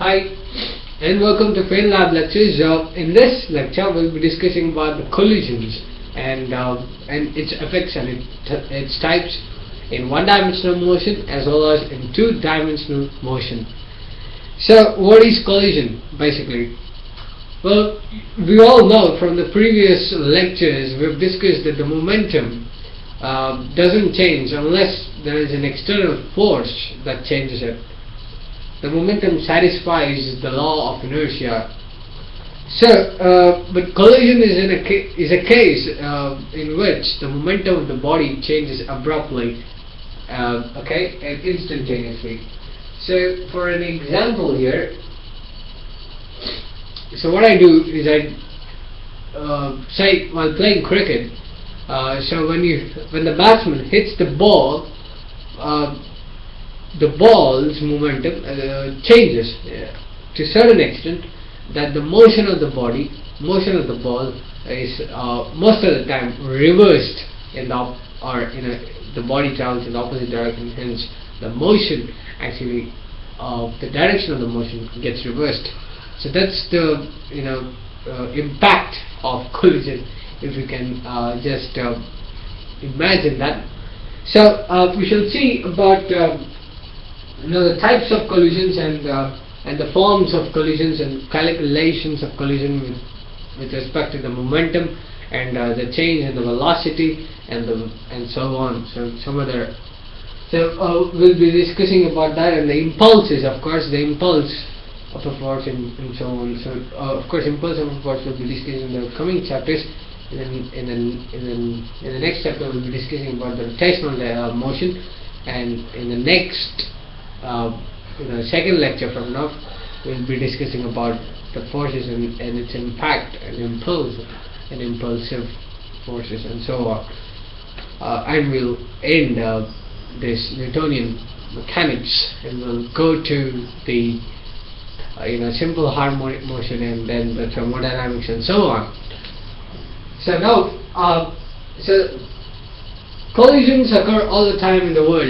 Hi and welcome to Fain Lab lectures. Uh, in this lecture we'll be discussing about the collisions and uh, and its effects and it, its types in one-dimensional motion as well as in two-dimensional motion. So what is collision basically? Well, we all know from the previous lectures we've discussed that the momentum uh, doesn't change unless there is an external force that changes it. The momentum satisfies the law of inertia. So, uh, but collision is, in a is a case uh, in which the momentum of the body changes abruptly, uh, okay, and instantaneously. So, for an example here, so what I do is I uh, say while playing cricket, uh, so when you when the batsman hits the ball, uh, the ball's momentum uh, changes to a certain extent that the motion of the body, motion of the ball is uh, most of the time reversed in the or in a, the body travels in the opposite direction. Hence, the motion actually uh, the direction of the motion gets reversed. So that's the you know uh, impact of collision if you can uh, just uh, imagine that. So we shall see about um, you know the types of collisions and uh, and the forms of collisions and calculations of collision with, respect to the momentum and uh, the change in the velocity and the and so on. So some other. So uh, we'll be discussing about that and the impulses, of course, the impulse of a force and, and so on. So uh, of course, impulse of a force will be discussed in the coming chapters. In the, in the, in the, in the next chapter we'll be discussing about the rotational motion and in the next uh, the second lecture from now we'll be discussing about the forces and, and its impact and impulse and impulsive forces and so on uh, and we'll end uh, this Newtonian mechanics and we'll go to the uh, you know simple harmonic motion and then the thermodynamics and so on so now, uh, so collisions occur all the time in the world.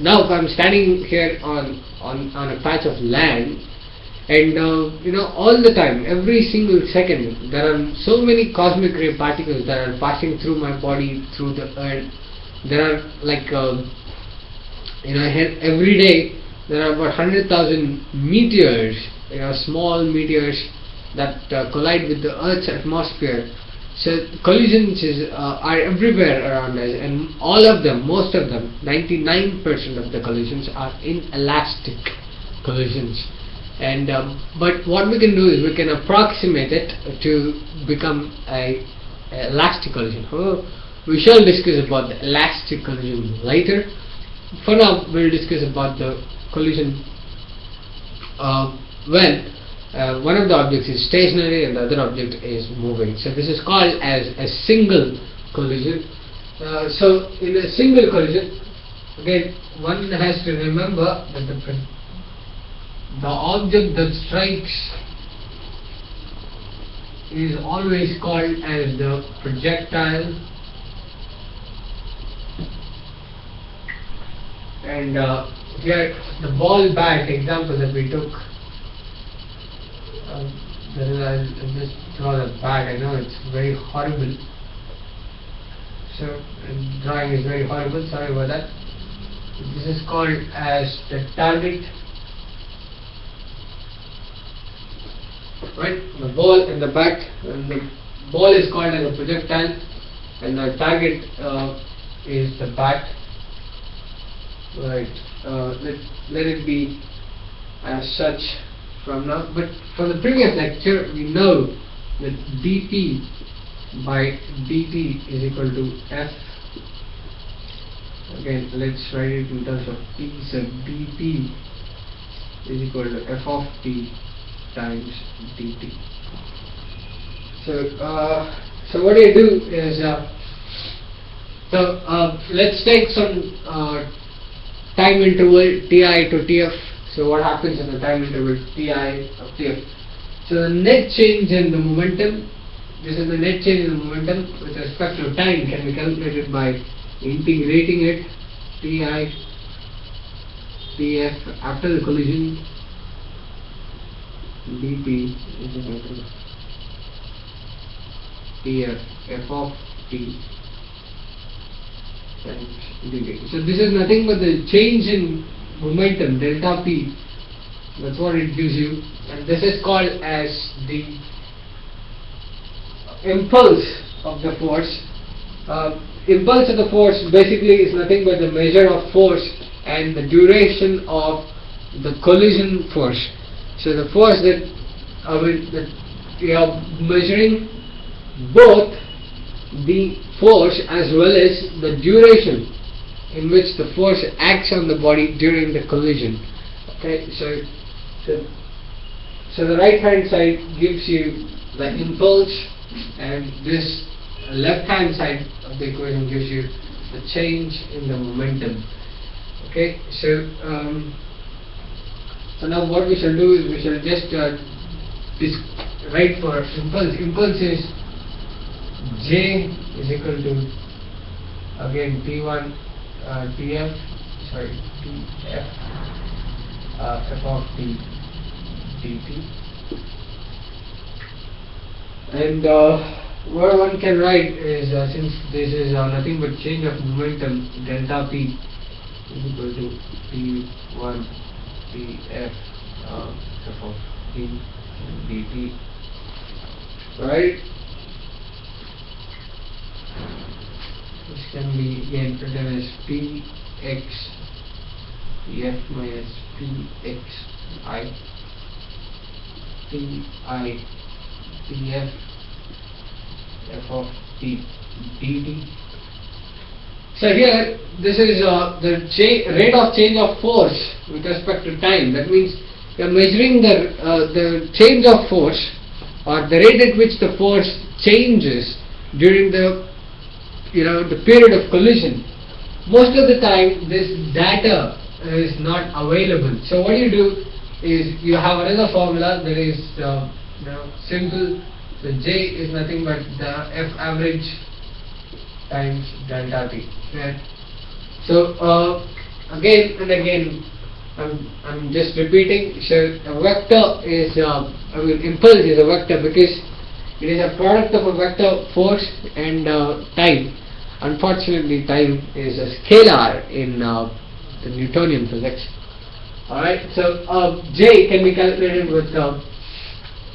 Now, if I'm standing here on on on a patch of land, and uh, you know, all the time, every single second, there are so many cosmic ray particles that are passing through my body, through the earth. There are like, uh, you know, every day there are about hundred thousand meteors, you know, small meteors that uh, collide with the Earth's atmosphere so collisions is, uh, are everywhere around us and all of them, most of them, 99% of the collisions are inelastic collisions. And um, but what we can do is we can approximate it to become a, a elastic collision. However, we shall discuss about the elastic collision later. For now, we'll discuss about the collision uh, when uh, one of the objects is stationary and the other object is moving. So this is called as a single collision. Uh, so in a single collision, again one has to remember that the, the object that strikes is always called as the projectile and uh, here the ball bat example that we took um, I'll just draw the bag. I know it's very horrible. So drawing is very horrible. Sorry about that. This is called as the target. Right, the ball in the back, And the ball is called as a projectile, and the target uh, is the bat. Right. Uh, let let it be as such from now. But from the previous lecture, we know that dp by dt is equal to f. Again, let's write it in terms of p. So dp is equal to f of t times dt. So, uh, so what you do is, uh, so uh, let's take some uh, time interval ti to tf so what happens in the time interval Ti of Tf? So the net change in the momentum, this is the net change in the momentum with respect to time can be calculated by integrating it Ti Tf after the collision dp is equal to df f of t. So this is nothing but the change in momentum delta p. That's what it gives you, and this is called as the impulse of the force. Uh, impulse of the force basically is nothing but the measure of force and the duration of the collision force. So the force that I mean that we are measuring both the force as well as the duration in which the force acts on the body during the collision. Okay, so so, so the right hand side gives you the impulse and this left hand side of the equation gives you the change in the momentum. Okay, so um, so now what we shall do is we shall just uh, write for impulse. Impulse is J is equal to again T1 uh, TF sorry TF uh, F of T dt and uh, what one can write is uh, since this is uh, nothing but change of momentum delta p is equal to p1 pf uh, f of t dt right this can be again written as px minus px i P I P F F of T dt. So here this is uh, the rate of change of force with respect to time. That means you are measuring the uh, the change of force or the rate at which the force changes during the you know the period of collision. Most of the time this data is not available. So what you do is you have another formula that is uh, you know, simple. So J is nothing but the F average times delta T. Right? So uh, again and again, I'm, I'm just repeating. So a vector is uh, I mean impulse is a vector because it is a product of a vector force and uh, time. Unfortunately, time is a scalar in uh, the Newtonian physics. Alright, so uh, J can be calculated with uh,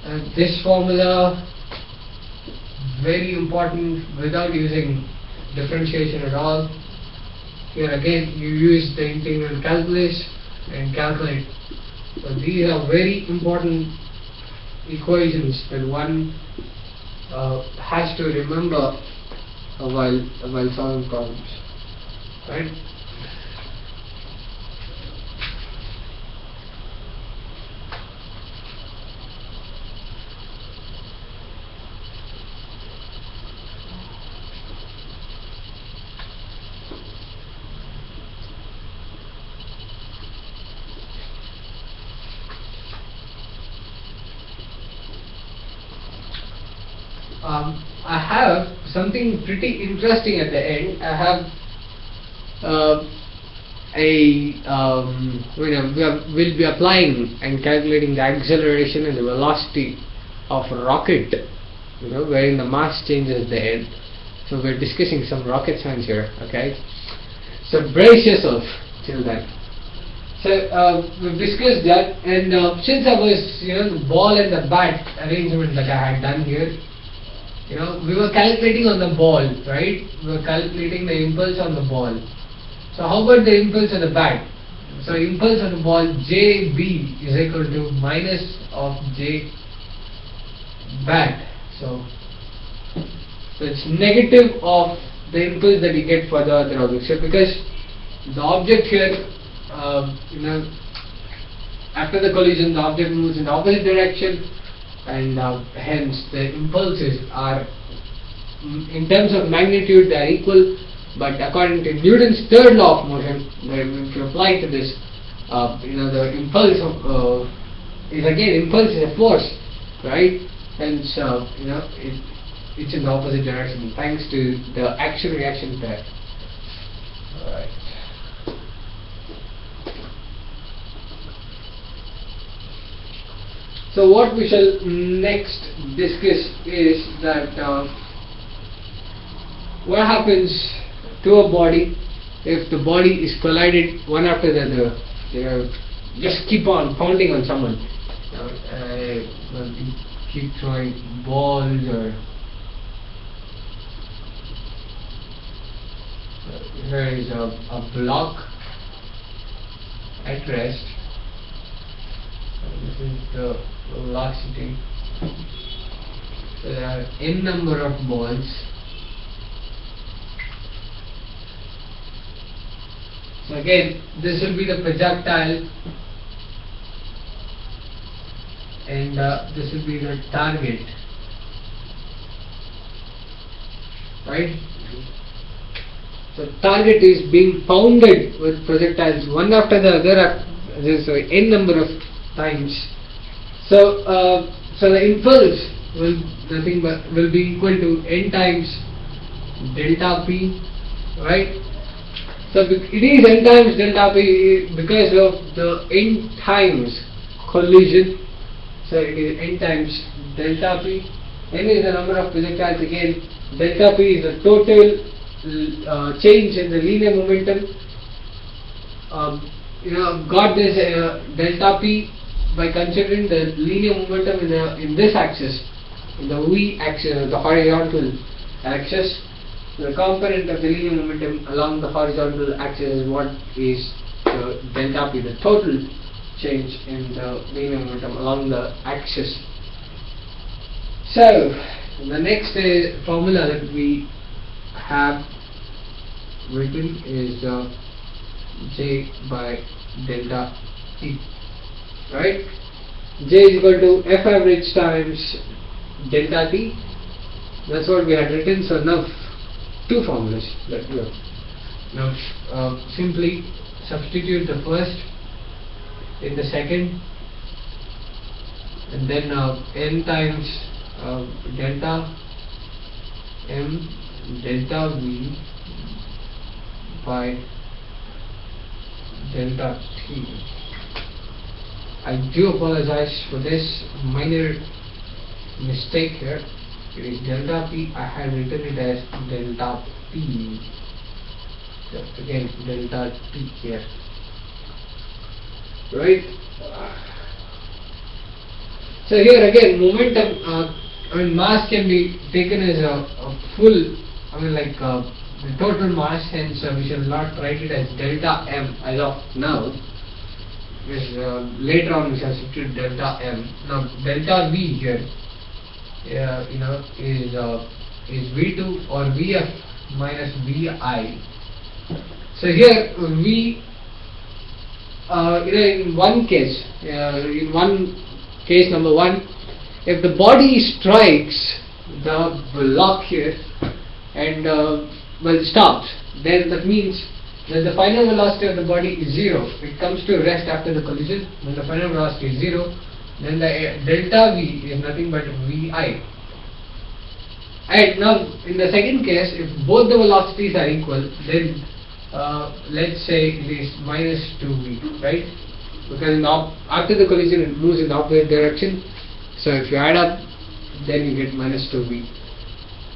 uh, this formula, very important without using differentiation at all. Here again you use the integral calculus and calculate. So these are very important equations that one uh, has to remember while while solving problems. Right? um, I have pretty interesting at the end. I have uh, a um, you know we are, we'll be applying and calculating the acceleration and the velocity of a rocket. You know, wherein the mass changes the end. So we're discussing some rocket science here. Okay, so brace yourself till then. So uh, we've discussed that, and uh, since I was, you know, the ball and the bat arrangement that I had done here, you know, we were calculating on the ball, right? We were calculating the impulse on the ball. So how about the impulse on the bat? So impulse on the ball JB is equal to minus of J bat. So, so it's negative of the impulse that you get for the other object. So because the object here, uh, you know, after the collision, the object moves in the opposite direction and uh, hence the impulses are mm, in terms of magnitude they are equal but according to Newton's third law of motion if you apply to this uh, you know the impulse of uh, is again impulse is a force right? Hence uh, you know it, it's in the opposite direction thanks to the action reaction pair. Alright So what we shall next discuss is that uh, what happens to a body if the body is collided one after the other. You know, just keep on pounding on someone. Know, uh, keep throwing balls or uh, here is a, a block at rest. This is the velocity. There are n number of balls. So again, this will be the projectile and uh, this will be the target. Right? So target is being pounded with projectiles one after the other, this uh, n number of times. So, uh, so the impulse will nothing but will be equal to n times delta p, right? So it is n times delta p because of the n times collision. So it is n times delta p. n is the number of projectiles again. Delta p is the total uh, change in the linear momentum. Um, you know, got this uh, delta p by considering the linear momentum in the in this axis, in the v axis, the horizontal axis the component of the linear momentum along the horizontal axis is what is the delta p, the total change in the linear momentum along the axis. So, the next uh, formula that we have written is uh, J by delta T, right? J is equal to F average times delta T. That's what we had written. So now two formulas that we have. Now uh, simply substitute the first in the second and then uh, n times uh, delta m delta v by delta t. I do apologize for this minor mistake here. It is delta p. I have written it as delta p. Again delta p here. Right? So here again momentum uh, I mean mass can be taken as a, a full I mean like uh, the total mass hence uh, we shall not write it as delta m as of now uh, later on we substitute delta m now delta v here uh, you know is uh, is V2 or Vf minus Vi. So here V uh, you know in one case uh, in one case number one if the body strikes the block here and uh, well stops then that means that the final velocity of the body is zero it comes to rest after the collision when the final velocity is zero then the uh, delta V is nothing but Vi. And now in the second case, if both the velocities are equal, then uh, let's say it is minus 2V, right? Because after the collision it moves in the opposite direction. So if you add up, then you get minus 2V.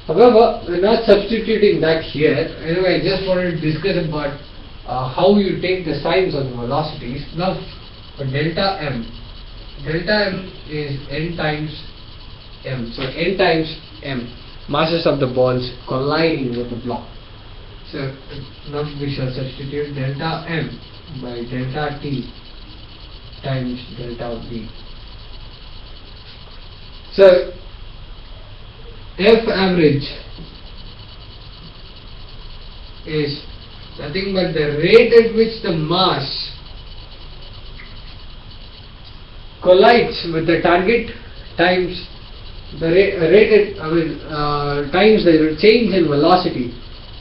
However, we're not substituting that here. Anyway, I just wanted to discuss about uh, how you take the signs of the velocities. Now, for delta m, delta m is n times m. So n times m, masses of the balls colliding with the block. So now we shall substitute delta m by delta t times delta v. So F average is nothing but the rate at which the mass collides with the target times the rate. rated I mean uh, times the change in velocity.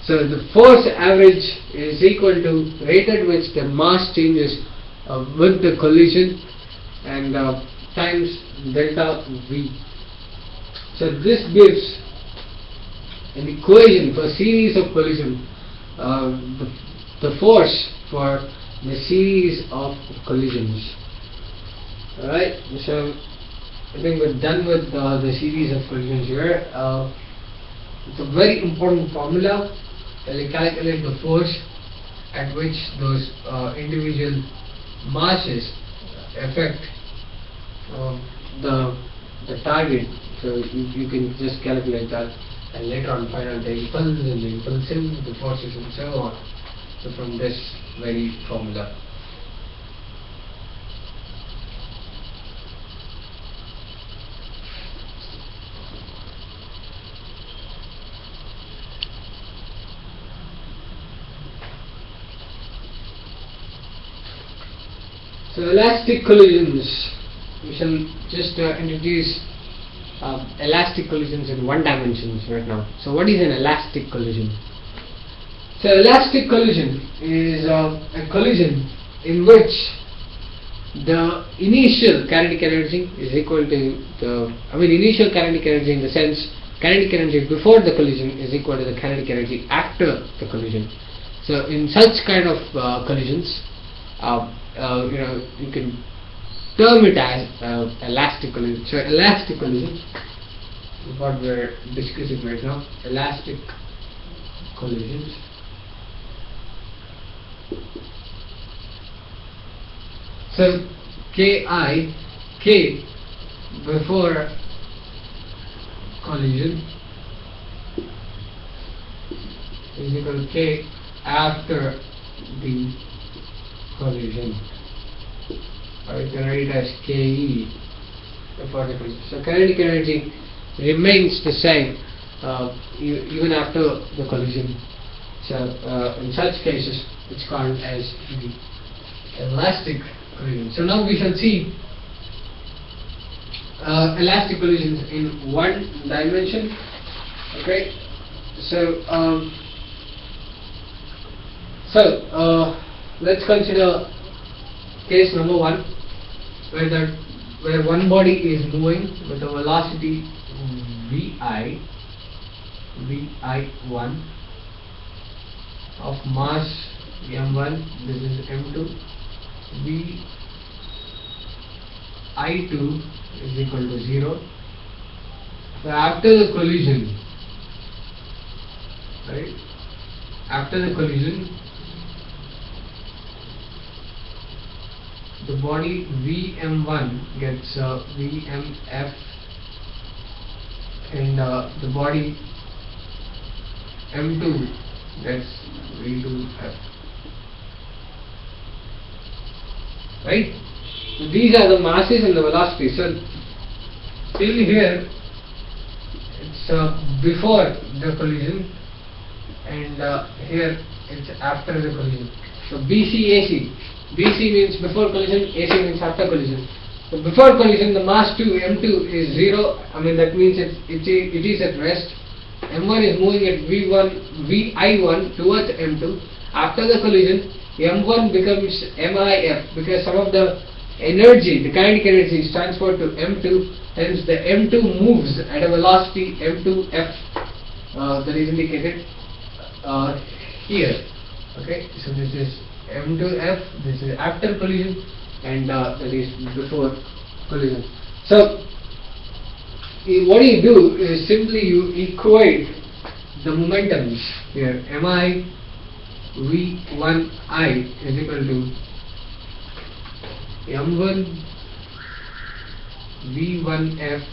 So the force average is equal to rate at which the mass changes uh, with the collision and uh, times delta v. So this gives an equation for a series of collision, uh, the, the force for the series of collisions. Alright, so I think we're done with uh, the series of collisions here. Uh, it's a very important formula that calculate the force at which those uh, individual masses affect um, the the target. So you, can just calculate that and later on find out the impulse and the impulsive, the forces and so on. So from this very formula. So elastic collisions, we shall just uh, introduce uh, elastic collisions in one dimension right now. So what is an elastic collision? So elastic collision is uh, a collision in which the initial kinetic energy is equal to the, I mean initial kinetic energy in the sense kinetic energy before the collision is equal to the kinetic energy after the collision. So in such kind of uh, collisions, uh, uh, you know, you can term it as uh, elastic collision. So elastically, what we're discussing right now. Elastic collisions. So Ki, K before collision is equal to K after the collision or you can it as KE before the collision. So kinetic energy remains the same uh, even after the collision. So uh, in such cases it's called as the elastic collision. So now we shall see uh, elastic collisions in one dimension. Okay, so um, so uh, let's consider case number one, where the where one body is moving with a velocity vi vi1 of mass m1 this is m2 v i2 is equal to 0 so after the collision right after the collision the body vm1 gets uh, vmf and uh, the body m2 gets v2f right? So these are the masses and the velocity so till here it's uh, before the collision and uh, here it's after the collision. So BCAC BC means before collision, AC means after collision. So before collision, the mass 2 m2 is 0. I mean that means it, it, it is at rest. m1 is moving at v1 vi1 towards m2. After the collision, m1 becomes mif because some of the energy, the kinetic energy is transferred to m2. Hence the m2 moves at a velocity m2f uh, that is indicated uh, here. Okay, so this is m to f this is after collision and uh, that is before collision. So what you do is simply you equate the momentums here mi v1i is equal to m1 v1f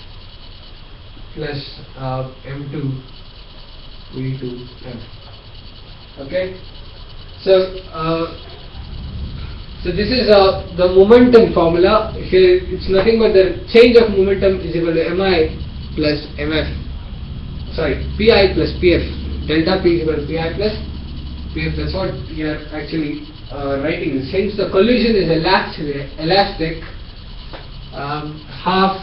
plus uh, m2 v2f okay so, uh, so this is uh, the momentum formula. It's nothing but the change of momentum is equal to mi plus mf. Sorry, pi plus pf. Delta p is equal to pi plus pf. That's what we are actually uh, writing. Since the collision is elastic, elastic um, half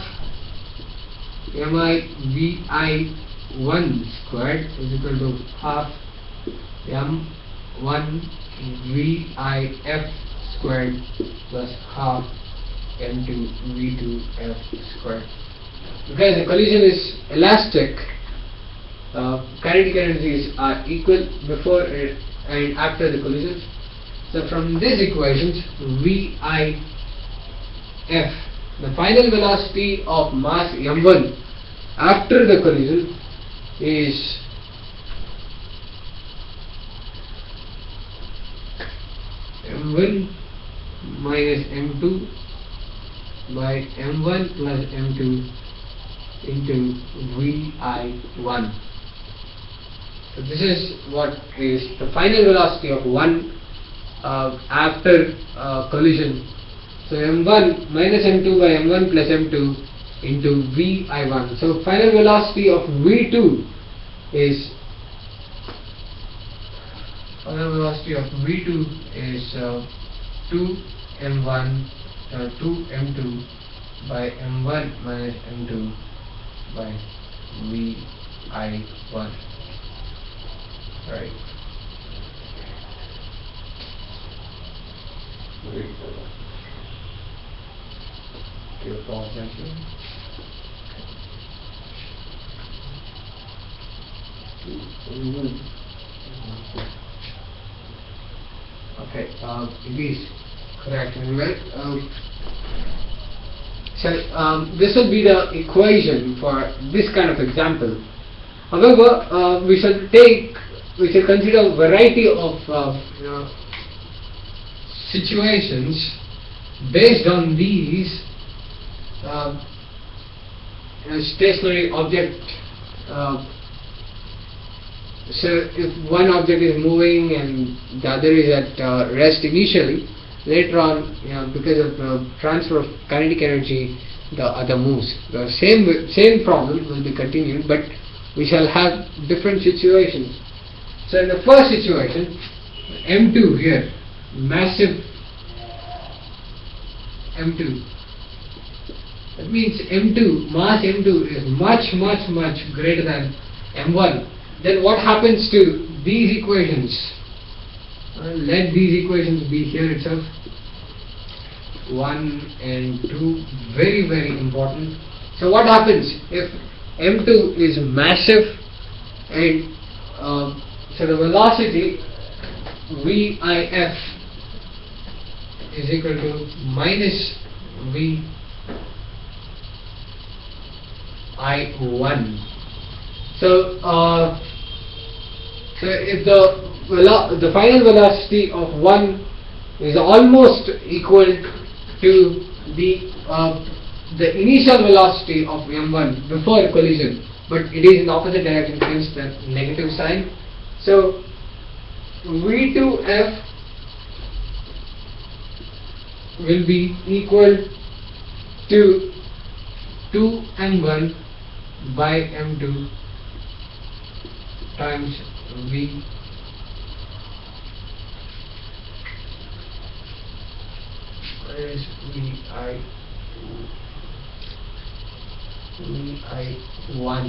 mi vi 1 squared is equal to half m 1 VIF squared plus half M2 V2F squared. Because the collision is elastic, uh, kinetic energies are equal before and after the collision. So from these equations, VIF the final velocity of mass m1 after the collision is m1 minus m2 by m1 plus m2 into vi1 so this is what is the final velocity of one uh, after uh, collision. So m1 minus m2 by m1 plus m2 into vi1 so final velocity of v2 is final velocity of v2 is uh, 2 m1 uh, 2 m2 by m1 minus m2 by vi1 right Your call attention. Okay, um, it is correct well. Um, so um, this will be the equation for this kind of example. However, uh, we shall take, we shall consider a variety of uh, you know, situations based on these uh, you know, stationary object. Uh, so if one object is moving and the other is at uh, rest initially, later on, you know, because of the transfer of kinetic energy, the other moves. The same same problem will be continued, but we shall have different situations. So in the first situation, M2 here, massive M2. That means M2, mass M2 is much, much, much greater than M1. Then what happens to these equations? Uh, let these equations be here itself. 1 and 2, very, very important. So what happens if M2 is massive and uh, so the velocity VIF is equal to minus V I1. So, uh, so if the the final velocity of one is almost equal to the uh, the initial velocity of m1 before collision, but it is in opposite direction, hence the negative sign. So v2f will be equal to 2m1 by m2 times v minus vi vi1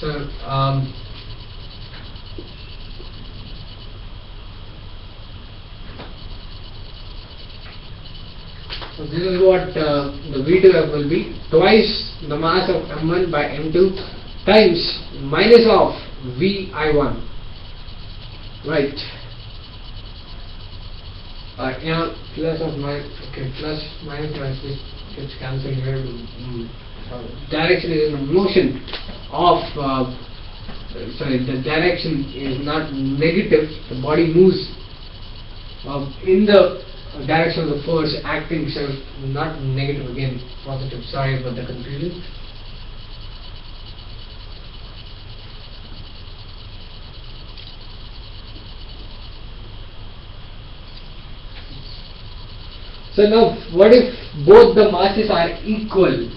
so um, So this is what uh, the V2F will be. Twice the mass of M1 by M2 times minus of VI1 right. Uh, yeah plus of minus okay plus minus this gets cancelled here. Mm, direction is in motion of uh, sorry the direction is not negative. The body moves uh, in the direction of the force acting so not negative again positive. Sorry about the confusion so now what if both the masses are equal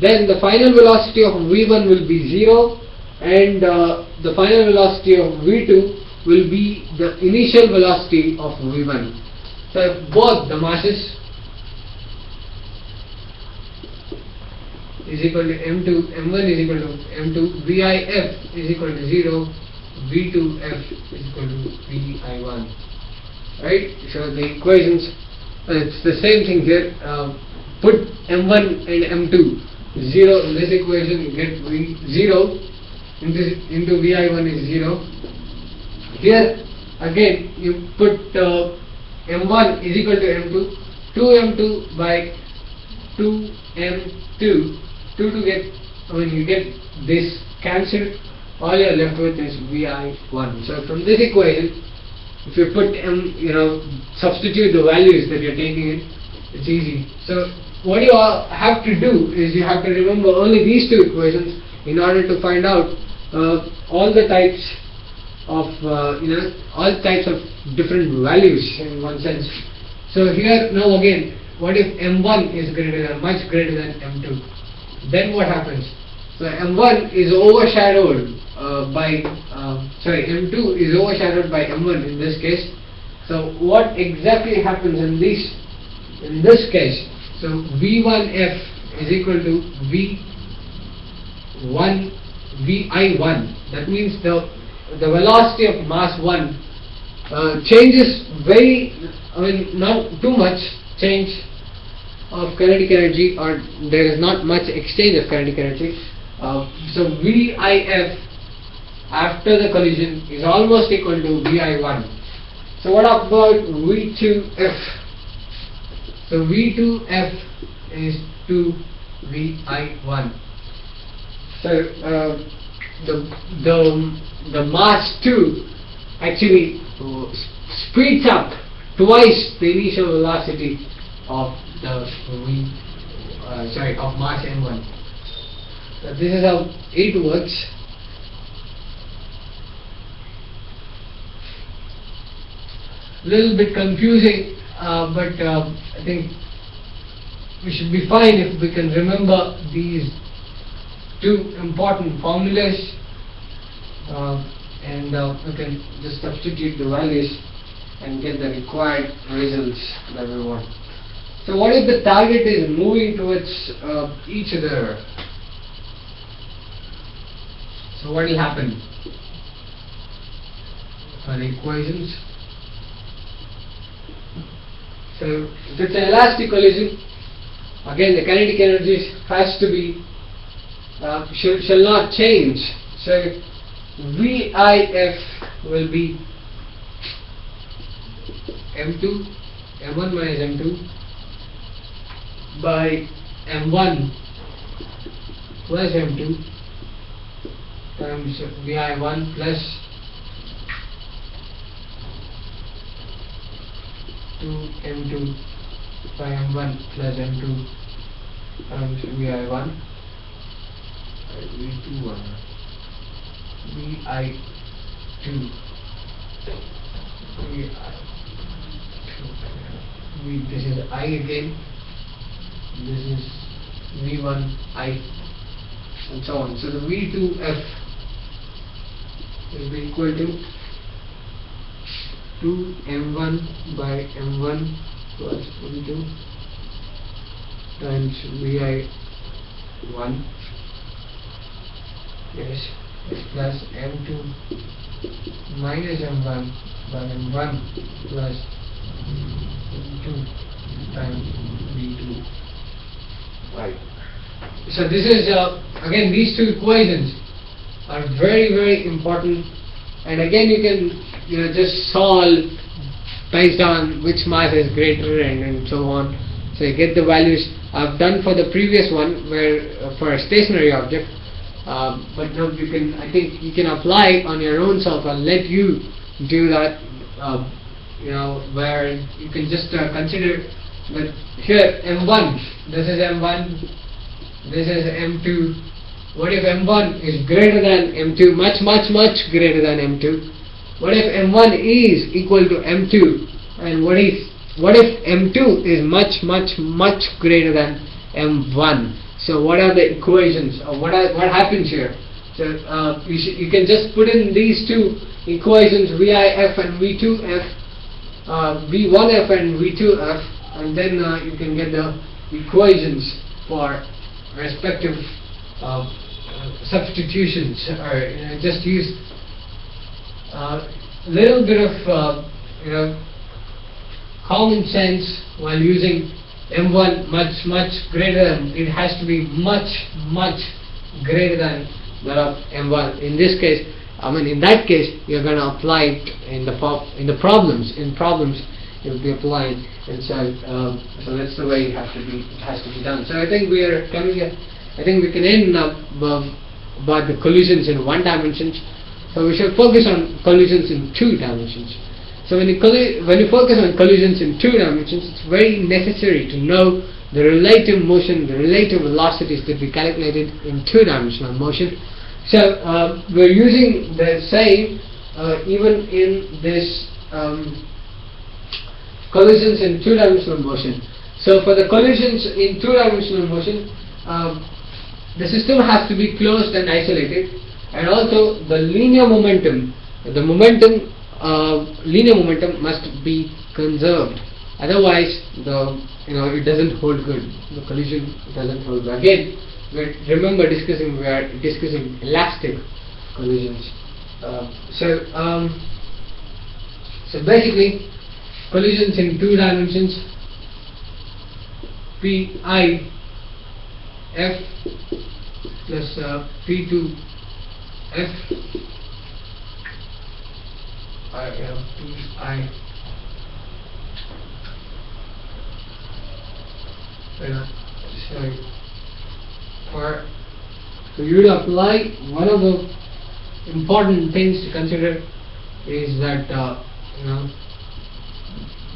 then the final velocity of v1 will be 0 and uh, the final velocity of v2 will be the initial velocity of v1. So if both the masses is equal to m2, m1 is equal to m2, vif is equal to 0, v2f is equal to vi1. Right? So the equations, it's the same thing here. Uh, put m1 and m2 0 in this equation, get v 0 into, into vi1 is 0 here again you put uh, m1 is equal to m2, 2m2 by 2m2, 2 to get, when you get this cancelled, all you're left with is vi1. So from this equation, if you put m, you know, substitute the values that you're taking in, it's easy. So what you all have to do is you have to remember only these two equations in order to find out uh, all the types of uh, you know all types of different values in one sense. So here now again, what if m1 is greater than much greater than m2? Then what happens? So m1 is overshadowed uh, by uh, sorry m2 is overshadowed by m1 in this case. So what exactly happens in this in this case? So v1f is equal to v1 vi1. That means the the velocity of mass 1 uh, changes very, I mean, not too much change of kinetic energy, or there is not much exchange of kinetic energy. Uh, so VIF after the collision is almost equal to VI1. So what about V2F? So V2F is 2VI1. So uh, the the the mass 2 actually speeds up twice the initial velocity of the v uh, sorry of mass m1. So this is how it works. Little bit confusing, uh, but uh, I think we should be fine if we can remember these two important formulas uh, and uh, we can just substitute the values and get the required results that we want. So what if the target is moving towards uh, each other? So what will happen? For the equations. So if it's an elastic collision, again the kinetic energy has to be uh, shall, shall not change. So VIF will be M2, M1 minus M2 by M1 plus M2 times VI1 plus 2M2 by M1 plus M2 times VI1 V2 1 VI two. VI V this is I again. This is V1 I. And so on. So the V2F will be equal to 2 M1 by M1 plus V2 times VI1 yes plus m2 minus m1 by m1 plus m2 times v2 right. So this is uh, again these two equations are very very important and again you can you know just solve based on which mass is greater and, and so on so you get the values I've done for the previous one where uh, for a stationary object um, but no, you can. I think you can apply on your own self. I'll let you do that. Uh, you know, where you can just uh, consider that here M1. This is M1. This is M2. What if M1 is greater than M2? Much, much, much greater than M2. What if M1 is equal to M2? And what if what if M2 is much, much, much greater than M1? So what are the equations? Or what are, what happens here? So uh, you, you can just put in these two equations VIF and V2F, uh, V1F and V2F, and then uh, you can get the equations for respective uh, substitutions, or you know, just use a uh, little bit of uh, you know common sense while using m1 much much greater than it has to be much much greater than that of m1 in this case I mean in that case you're going to apply it in the in the problems in problems you'll be applying and so um, so that's the way it has to be it has to be done. So I think we are coming here I think we can end up um, about the collisions in one dimension. So we should focus on collisions in two dimensions. So when you when you focus on collisions in two dimensions it's very necessary to know the relative motion the relative velocities that we calculated in two dimensional motion. So uh, we're using the same uh, even in this um, collisions in two-dimensional motion. So for the collisions in two-dimensional motion, um, the system has to be closed and isolated, and also the linear momentum, the momentum, uh, linear momentum must be conserved. Otherwise, the you know it doesn't hold good. The collision doesn't hold good. Again, we remember discussing we are discussing elastic collisions. Uh, so um, so basically, collisions in two dimensions pi f plus uh, p2 f. I uh, pi uh, sorry for so you to apply one of the important things to consider is that uh, you know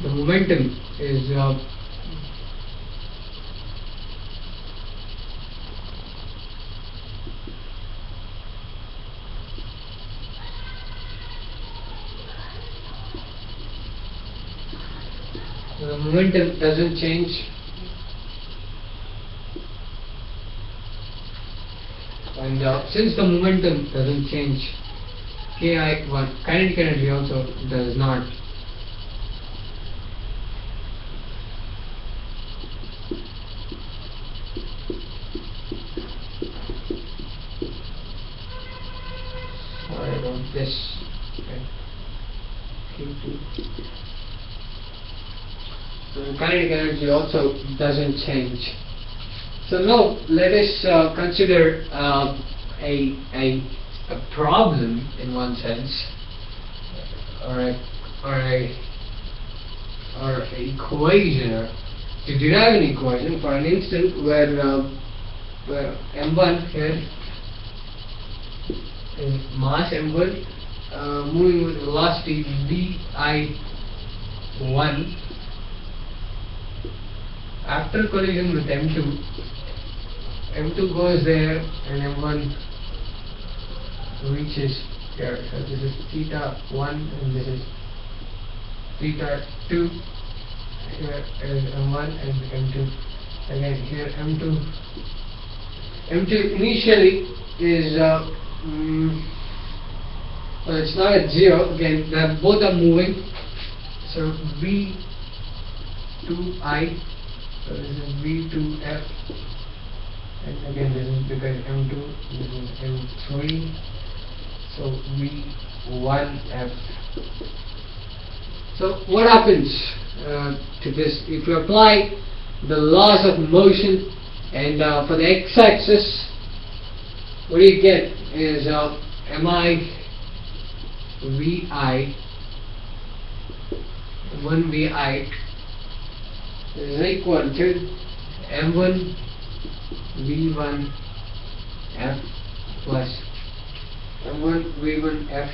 the momentum is uh, the momentum doesn't change and uh, since the momentum doesn't change ki1 kinetic energy also does not this okay. Q2. Kinetic energy also doesn't change. So now let us uh, consider uh, a, a, a problem in one sense, or a, or a, or a equation, or to derive an equation for an instant where, uh, where m1 here is mass m1 uh, moving with velocity vi1 after collision with m2 M2 goes there and M1 reaches here. So this is theta 1 and this is theta 2. Here is M1 and M2. Again here M2. M2 initially is uh, mm, well, it's not at zero. Again, both are moving. So V2I. So this is V2F and again this is because M2 this is M3 so V1F so what happens uh, to this? If you apply the laws of motion and uh, for the x-axis what you get is uh, mi vi 1 vi is equal to m1 V1 F plus. M1 V1 F.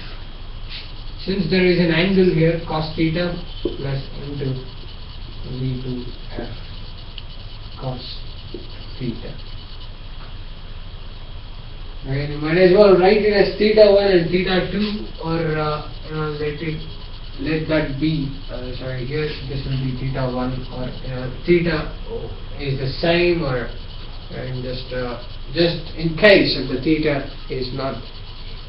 Since there is an angle here cos theta plus M2 V2 F cos theta. And you might as well write it as theta 1 and theta 2 or uh, you know, let it let that be uh, sorry here this will be theta 1 or uh, theta is the same or and just uh, just in case if the theta is not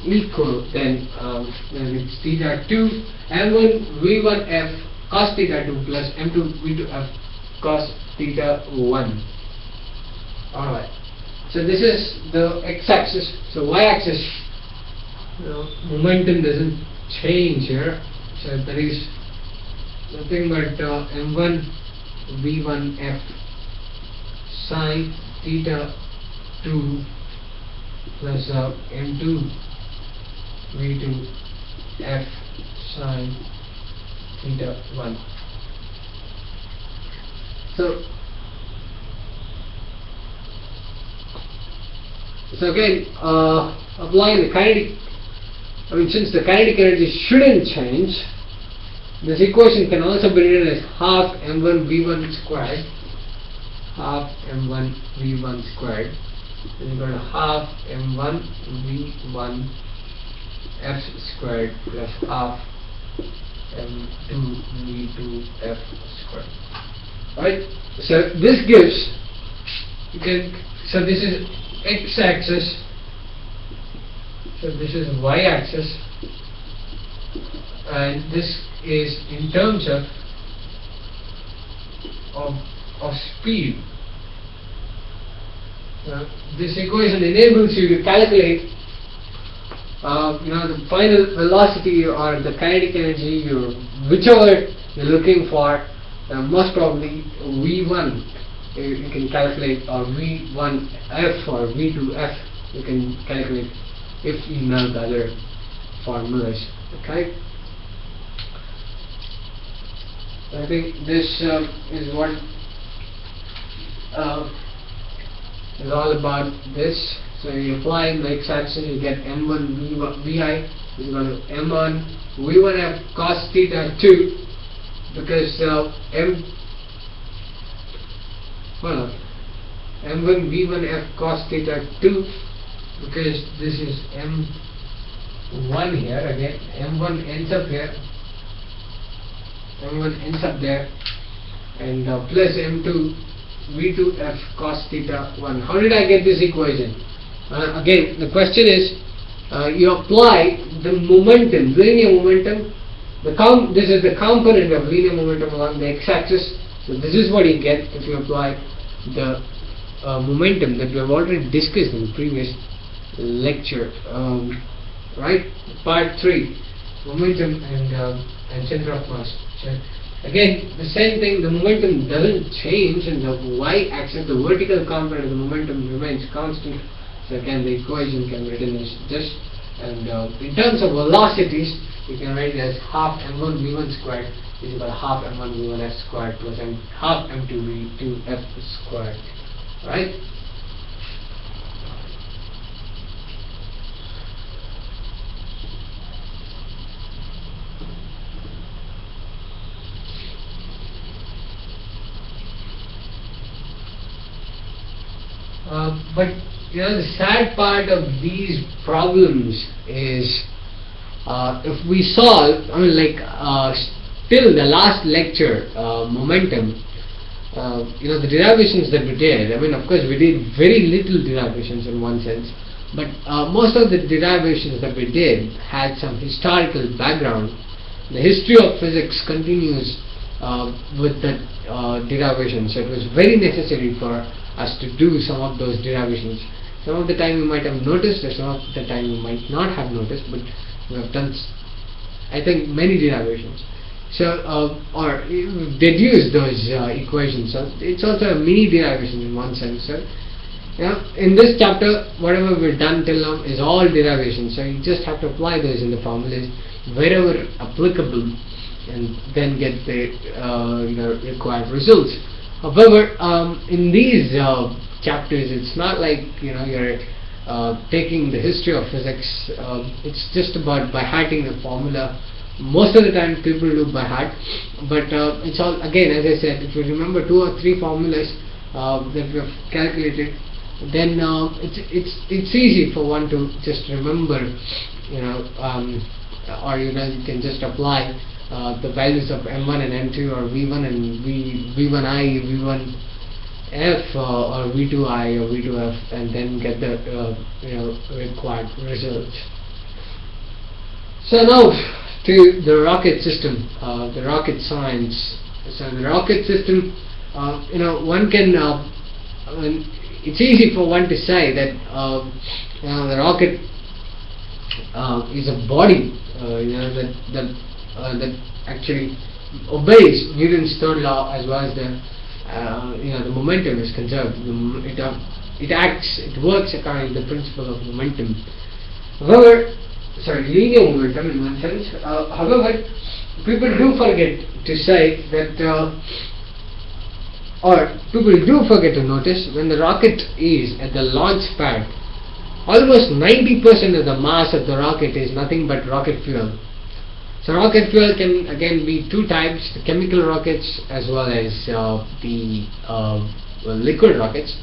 equal then um, then it's theta 2 m1 v1 f cos theta 2 plus m2 v2 f cos theta 1 alright. So this is the x-axis. So y-axis momentum doesn't change here so there is nothing but uh, m1 v1 f sine theta 2 plus uh, m2 v2 f sine theta 1 So, so again, uh, applying the kinetic, I mean, since the kinetic energy shouldn't change, this equation can also be written as half m1 v1 squared, half m1 v1 squared is equal to half m1 v1 f squared plus half m2 v2 f squared. Right? So this gives, you can, so this is x axis, so this is y axis, and this is in terms of of, of speed. Uh, this equation enables you to calculate uh, you know the final velocity or the kinetic energy you whichever you're looking for. Uh, most probably v1 you, you can calculate or v1f or v2f you can calculate if you know the other formulas okay? I think this um, is what uh, is all about this. So you apply the x-axis, you get m1 v1 vi is equal to m1 v1f cos theta 2 because uh, m well m1 v1f cos theta 2 because this is m1 here again m1 ends up here m1 ends up there and uh, plus m2 v2f cos theta 1 how did I get this equation? Uh, again the question is uh, you apply the momentum linear momentum the com this is the component of linear momentum along the x-axis. So this is what you get if you apply the uh, momentum that we have already discussed in the previous lecture. Um, right part 3 momentum and uh, and center of mass. Again the same thing the momentum doesn't change and the y-axis the vertical component of the momentum remains constant. So again the equation can be written as this and uh, in terms of velocities you can write it as half m1 v1 squared is equal to half m1 v1 f squared plus m half m2 v2 f squared. Right Uh, but you know the sad part of these problems is uh, if we solve, I mean like uh, still the last lecture, uh, momentum, uh, you know the derivations that we did, I mean of course we did very little derivations in one sense, but uh, most of the derivations that we did had some historical background. The history of physics continues uh, with the derivations, so it was very necessary for us to do some of those derivations. Some of the time you might have noticed, or some of the time you might not have noticed, but we have done, I think, many derivations. So, uh, or deduce those uh, equations. So it's also a mini derivation in one sense. So, yeah, in this chapter, whatever we've done till now is all derivations. So you just have to apply those in the formulas wherever applicable, and then get the uh, required results. However, um, in these uh, chapters, it's not like you know you're uh, taking the history of physics. Uh, it's just about by hearting the formula. Most of the time, people do by heart, but uh, it's all again, as I said, if you remember two or three formulas uh, that we have calculated, then uh, it's it's it's easy for one to just remember, you know, um, or you know you can just apply uh, the values of M1 and M2 or V1 and v, V1i, V1f uh, or V2i or V2f and then get the uh, you know required results. So now to the rocket system, uh, the rocket science. So the rocket system, uh, you know, one can, uh, it's easy for one to say that you know, the rocket is a body, you know, that, that uh, that actually obeys Newton's third law as well as the uh, you know the momentum is conserved. It uh, it acts, it works according to the principle of momentum. However, sorry, linear momentum in one sense. Uh, however, people do forget to say that uh, or people do forget to notice when the rocket is at the launch pad almost 90% of the mass of the rocket is nothing but rocket fuel so rocket fuel can again be two types the chemical rockets as well as uh, the uh, well, liquid rockets.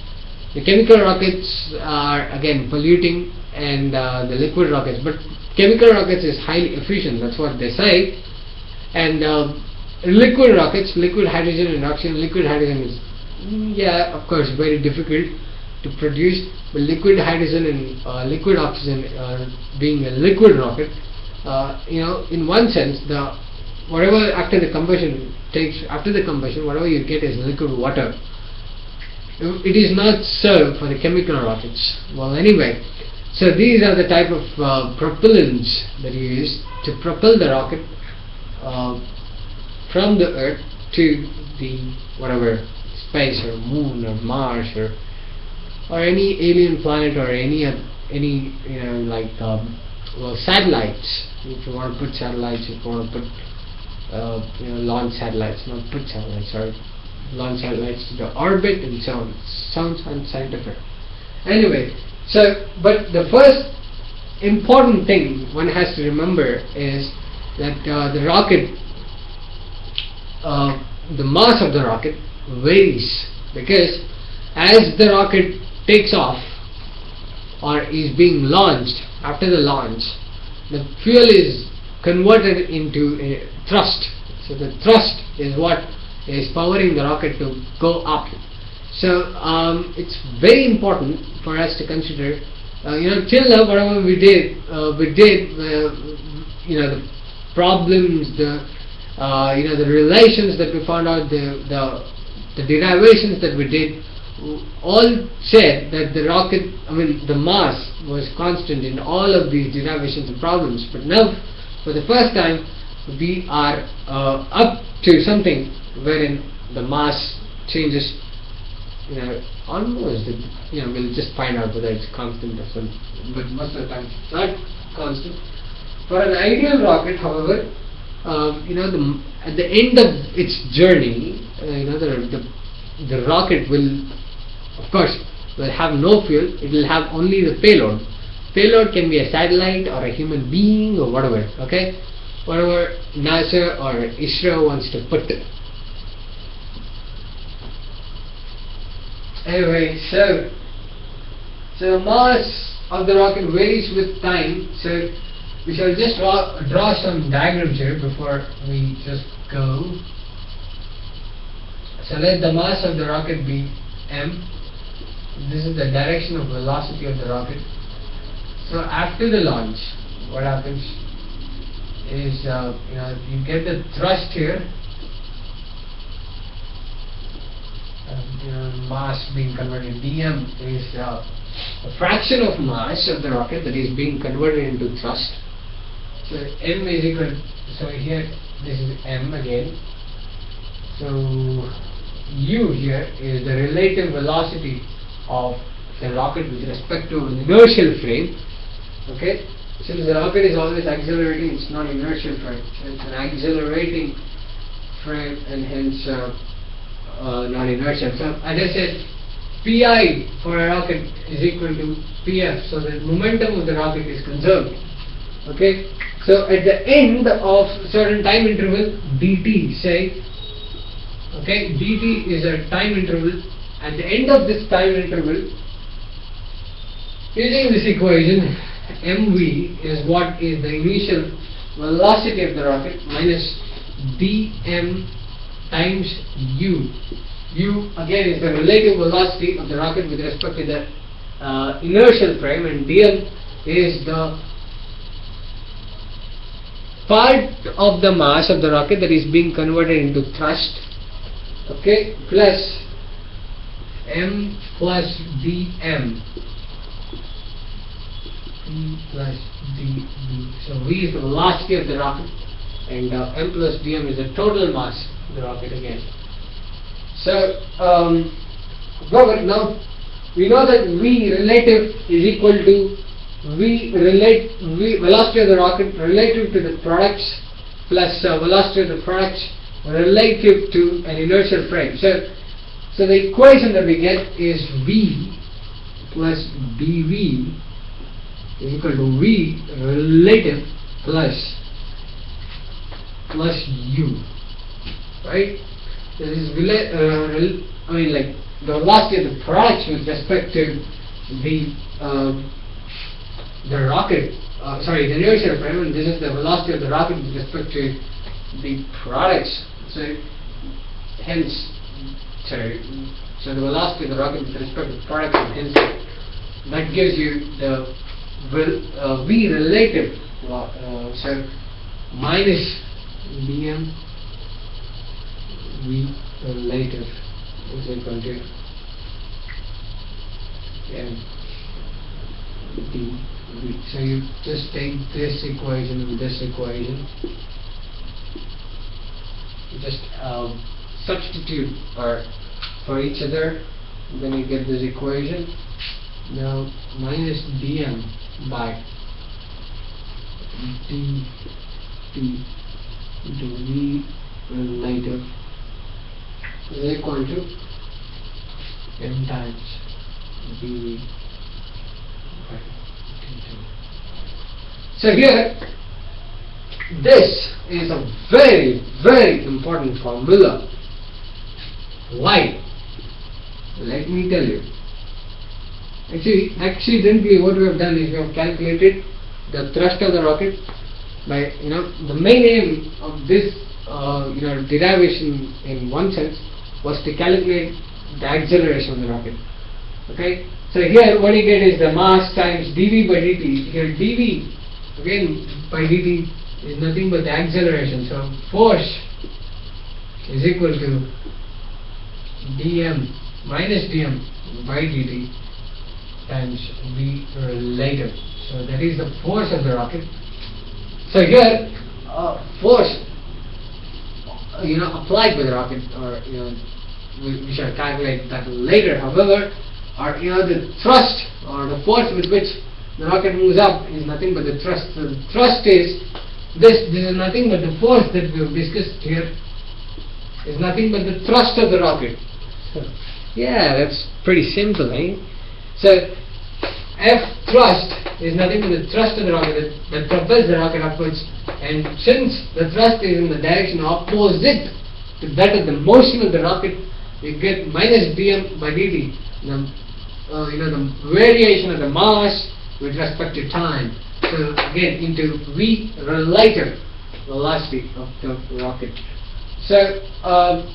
The chemical rockets are again polluting and uh, the liquid rockets but chemical rockets is highly efficient that's what they say. And uh, liquid rockets, liquid hydrogen and oxygen, liquid hydrogen is, yeah, of course, very difficult to produce, but liquid hydrogen and uh, liquid oxygen uh, being a liquid rocket, uh, you know, in one sense, the whatever after the combustion takes, after the combustion, whatever you get is liquid water. It is not served for the chemical rockets. Well, anyway, so these are the type of uh, propellants that you use to propel the rocket uh, from the earth to the whatever space or moon or Mars or or any alien planet or any any you know like um, well satellites if you want to put satellites if you want to put uh, you know launch satellites not put satellites sorry launch satellites to the orbit and so on. Sounds unscientific anyway so but the first important thing one has to remember is that uh, the rocket uh, the mass of the rocket varies because as the rocket takes off or is being launched after the launch the fuel is converted into a thrust. So the thrust is what is powering the rocket to go up. So um, it's very important for us to consider uh, you know till now whatever we did uh, we did uh, you know the problems the uh, you know the relations that we found out, the, the, the derivations that we did, all said that the rocket, I mean the mass was constant in all of these derivations and problems. But now, for the first time, we are uh, up to something wherein the mass changes, you know, almost, you know, we'll just find out whether it's constant or something. But most of the time, it's not constant. For an ideal rocket, however, um, you know, the, at the end of its journey, uh, you know, the, the, the rocket will, of course, will have no fuel. It will have only the payload. Payload can be a satellite or a human being or whatever. Okay, whatever NASA or ISRO wants to put it. Anyway, so so mass of the rocket varies with time. So we shall just draw, draw some diagrams here before we just go. So let the mass of the rocket be m. This is the direction of velocity of the rocket. So after the launch, what happens is uh, you know you get the thrust here. Um, you know, mass being converted. dm is uh, a fraction of mass of the rocket that is being converted into thrust so m is equal so here this is m again so u here is the relative velocity of the rocket with respect to inertial frame okay? Since the rocket is always accelerating it's not inertial frame. It's an accelerating frame and hence uh, uh, not inertial. So as I said pi for a rocket is equal to pf so the momentum of the rocket is conserved okay? So at the end of certain time interval dt say okay? Dt is a time interval at the end of this time interval using this equation mv is what is the initial velocity of the rocket minus dm times u. U again is the relative velocity of the rocket with respect to the uh, inertial frame and dm is the part of the mass of the rocket that is being converted into thrust. Okay? Plus m plus dm m. Plus dv so v is the velocity of the rocket and uh, m plus dm is the total mass of the rocket again. So um, Robert now we know that v relative is equal to v relate we velocity of the rocket relative to the products plus uh, velocity of the products relative to an inertial frame. So So the equation that we get is V plus BV is equal to V relative plus plus U, right? This is uh, I mean like the velocity of the products with respect to the uh, the rocket. Uh, sorry, the inertial frame, and this is the velocity of the rocket with respect to the products. So hence, sorry, so the velocity of the rocket with respect to the products, and hence that gives you the uh, v relative. Uh, so minus dm v relative is equal to m dv. So you just take this equation and this equation. You just um, substitute or for each other, then you get this equation. Now minus dm by dt into v relative is equal to m times dv by dt. So here, this is a very, very important formula. Why? Let me tell you. Actually, accidentally what we have done is we have calculated the thrust of the rocket by, you know, the main aim of this, uh, you know, derivation in one sense was to calculate the acceleration of the rocket. Okay? So here what you get is the mass times dv by dt. Here dv, again, by dt is nothing but the acceleration. So force is equal to dm minus dm by dt times v relative. So that is the force of the rocket. So here, uh, force, you know, applied by the rocket, or you know, we, we shall calculate that later. However, or you know, the thrust or the force with which the rocket moves up is nothing but the thrust. So the thrust is this. This is nothing but the force that we have discussed here. Is nothing but the thrust of the rocket. Yeah, that's pretty simple, eh? So F thrust is nothing but the thrust of the rocket that, propels the rocket upwards and since the thrust is in the direction opposite to that of the motion of the rocket you get minus dm by dt the, uh, you know the variation of the mass with respect to time. So again into v relative velocity of the rocket. So um,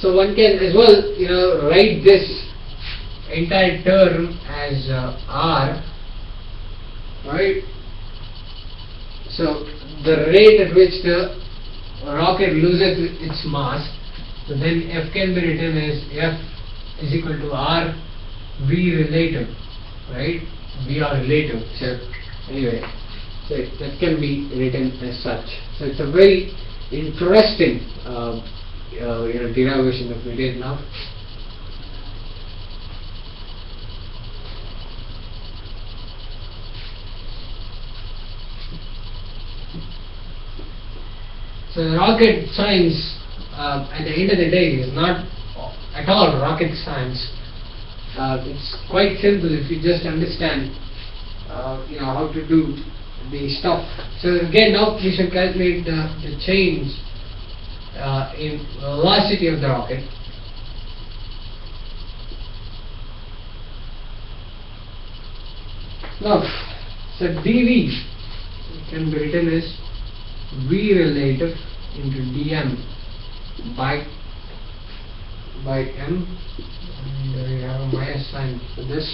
so one can as well you know write this entire term as uh, r right? So the rate at which the rocket loses its mass so then f can be written as f is equal to r v relative right? V r relative. So anyway so that can be written as such. So it's a very interesting uh, uh, you know derivation we did now So rocket science, uh, at the end of the day, is not at all rocket science. Uh, it's quite simple if you just understand, uh, you know, how to do the stuff. So again, now we should calculate the, the change uh, in velocity of the rocket. Now, so dv can be written as v relative into dm by by m and we have a minus sign for this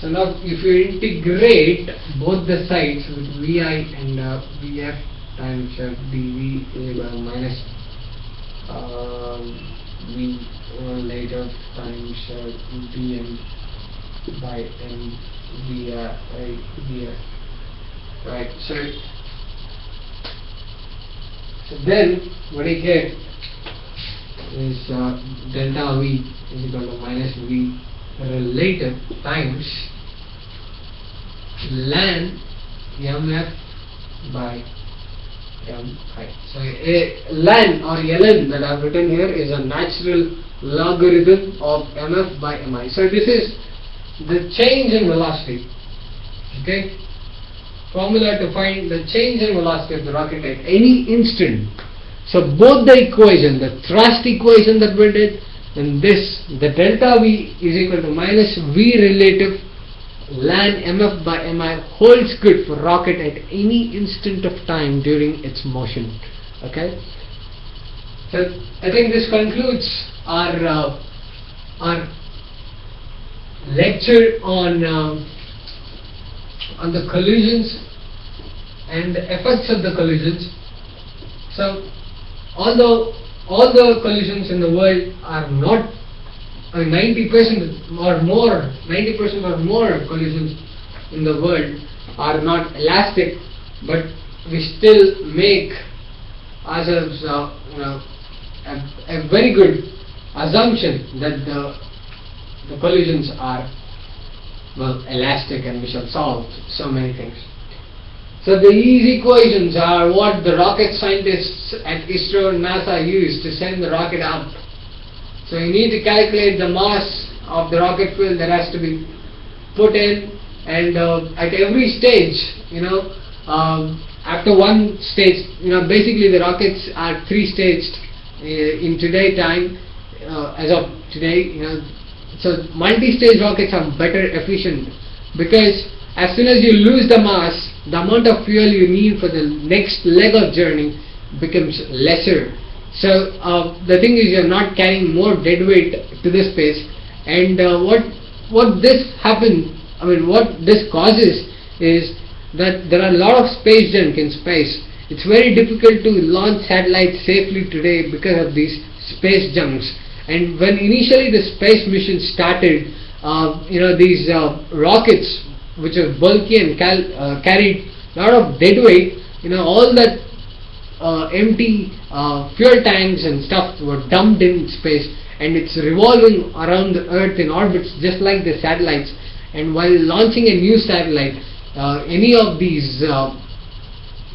so now if you integrate both the sides with vi and uh, vf times uh, dv equal minus um, v relative times uh, dm by m via via right? So so then what I get is uh, delta V is equal to minus V relative times ln mf by Um, mi. So a ln or ln that I have written here is a natural logarithm of mf by mi. So this is the change in velocity. Okay. Formula to find the change in velocity of the rocket at any instant. So both the equation, the thrust equation that we did, and this, the delta V is equal to minus V relative ln mf by mi holds good for rocket at any instant of time during its motion. Okay. So I think this concludes our uh, our lecture on um, on the collisions and the effects of the collisions. So although all the collisions in the world are not 90% or more, 90% or more collisions in the world are not elastic, but we still make ourselves, uh, a, a, very good assumption that the, the collisions are well elastic and we shall solve so many things. So these equations are what the rocket scientists at ISRO and NASA use to send the rocket up so you need to calculate the mass of the rocket fuel that has to be put in and uh, at every stage, you know, um, after one stage, you know, basically the rockets are three staged uh, in today time uh, as of today, you know, so multi-stage rockets are better efficient because as soon as you lose the mass, the amount of fuel you need for the next leg of journey becomes lesser so uh, the thing is you're not carrying more dead weight to the space and uh, what what this happens, I mean what this causes is that there are a lot of space junk in space. It's very difficult to launch satellites safely today because of these space junks. And when initially the space mission started, uh, you know these uh, rockets which are bulky and uh, carried a lot of dead weight, you know all that empty uh, fuel tanks and stuff were dumped in space and it's revolving around the earth in orbits just like the satellites. And while launching a new satellite uh, any of these uh,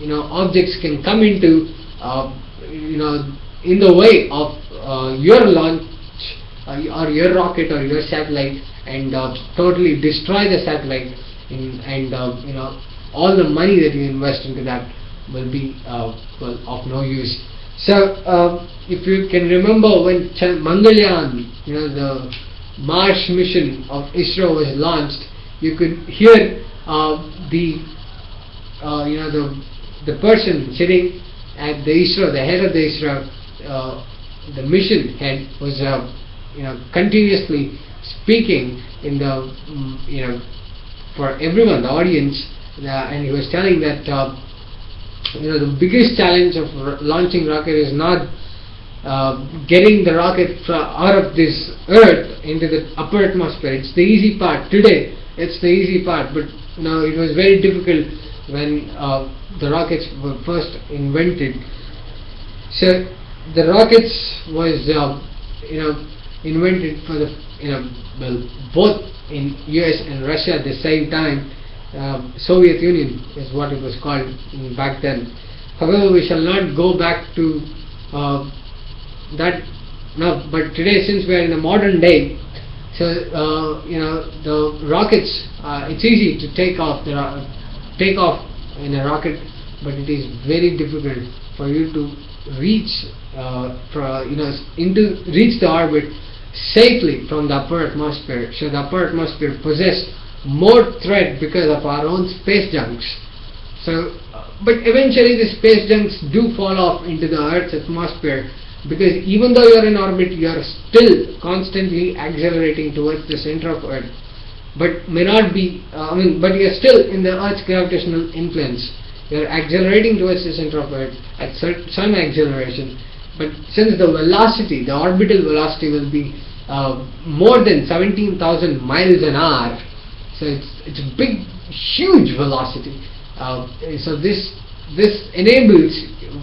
you know objects can come into uh, you know in the way of uh, your launch or your rocket or your satellite and totally destroy the satellite in, and you know all the money that you invest into that will be uh, well, of no use. So uh, if you can remember when Mangalyaan, you know the Mars mission of ISRO was launched, you could hear uh, the uh, you know the the person sitting at the ISRO, the head of the ISRO, uh, the mission head was uh, you know continuously speaking in the um, you know for everyone, the audience, and he was telling that you know the biggest challenge of launching rocket is not uh, getting the rocket out of this earth into the upper atmosphere. It's the easy part. Today it's the easy part. But know it was very difficult when uh, the rockets were first invented. So the rockets was uh, you know invented for the you know well both in US and Russia at the same time um, Soviet Union is what it was called back then. However, we shall not go back to uh, that now. But today, since we are in a modern day, so uh, you know the rockets. Uh, it's easy to take off the take off in a rocket, but it is very difficult for you to reach uh, for, you know into reach the orbit safely from the upper atmosphere. So the upper atmosphere possess more threat because of our own space junks. So, but eventually the space junks do fall off into the Earth's atmosphere because even though you are in orbit, you are still constantly accelerating towards the center of Earth, but may not be. Uh, I mean, but you are still in the Earth's gravitational influence. You are accelerating towards the center of Earth at some acceleration, but since the velocity, the orbital velocity will be uh, more than 17,000 miles an hour, so it's it's a big, huge velocity. Uh, so this this enables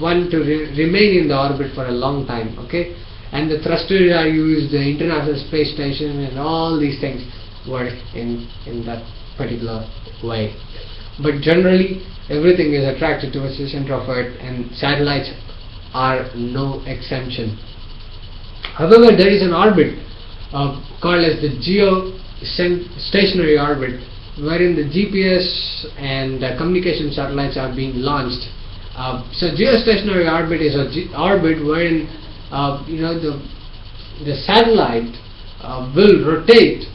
one to re remain in the orbit for a long time. Okay, and the thrusters are used, the International Space Station, and all these things work in in that particular way. But generally, everything is attracted towards the center of Earth, and satellites are no exemption. However, there is an orbit uh, called as the geostationary orbit, wherein the GPS and uh, communication satellites are being launched. Uh, so, geostationary orbit is a orbit wherein uh, you know the the satellite uh, will rotate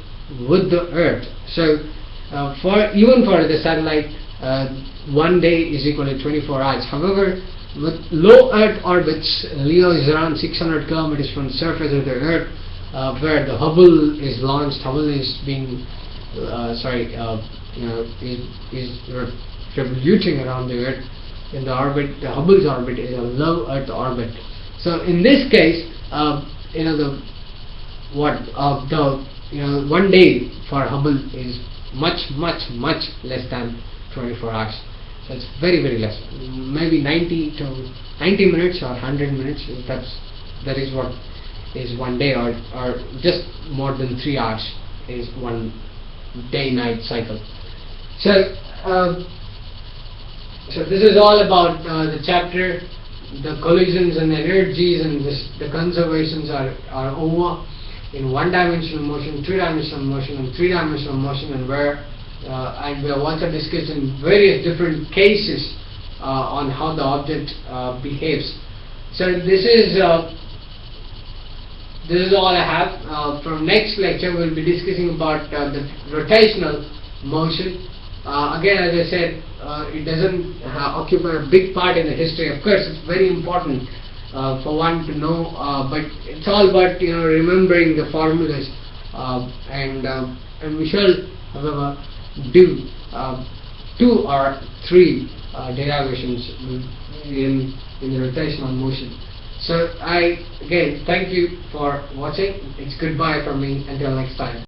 with the Earth. So, uh, for even for the satellite, uh, one day is equal to 24 hours. However, with low Earth orbits, LEO is around 600 kilometers from the surface of the Earth, uh, where the Hubble is launched. Hubble is being, uh, sorry, uh, you know, is, is revoluting around the Earth. In the orbit, the Hubble's orbit is a low Earth orbit. So in this case, uh, you know the what uh, the you know one day for Hubble is much much much less than 24 hours. So it's very very less, maybe 90 to 90 minutes or 100 minutes. That's that is what is one day, or or just more than three hours is one day night cycle. So. Uh, so this is all about uh, the chapter, the collisions and energies and this, the conservations are, are over in one-dimensional motion, two-dimensional motion and three-dimensional motion and where uh, and we have also discussed in various different cases uh, on how the object uh, behaves. So this is uh, this is all I have. Uh, from next lecture we'll be discussing about uh, the rotational motion. Uh, again, as I said, uh, it doesn't uh, occupy a big part in the history. Of course, it's very important uh, for one to know, but it's all about you know remembering the formulas, and and we shall, however, do two or three derivations in in the rotational motion. So I again thank you for watching. It's goodbye from me until next time.